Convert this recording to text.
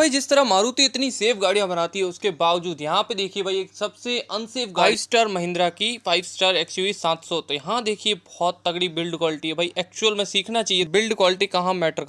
भाई, जिस तरह मारुति इतनी सेफ़ गाड़ियाँ बनाती है, उसके बावजूद यहाँ पे देखिए भाई, एक सबसे अनसेफ फाइव स्टार महिंद्रा की फाइव स्टार एक्सयूवी 700 तो यहाँ देखिए, बहुत तगड़ी बिल्ड क्वालिटी है भाई। एक्चुअल में सीखना चाहिए बिल्ड क्वालिटी कहाँ मैटर